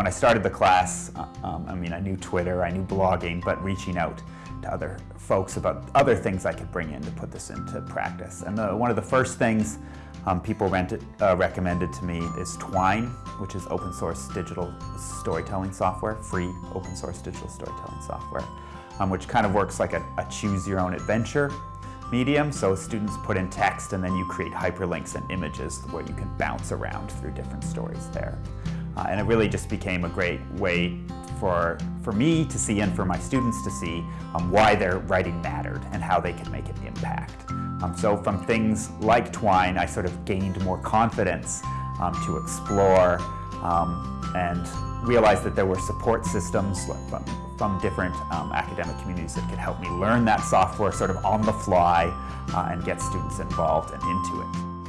when I started the class, uh, um, I mean, I knew Twitter, I knew blogging, but reaching out to other folks about other things I could bring in to put this into practice. And the, one of the first things um, people rented, uh, recommended to me is Twine, which is open source digital storytelling software, free open source digital storytelling software, um, which kind of works like a, a choose your own adventure medium. So students put in text and then you create hyperlinks and images where you can bounce around through different stories there. Uh, and it really just became a great way for, for me to see and for my students to see um, why their writing mattered and how they could make an impact. Um, so from things like Twine, I sort of gained more confidence um, to explore um, and realized that there were support systems from, from different um, academic communities that could help me learn that software sort of on the fly uh, and get students involved and into it.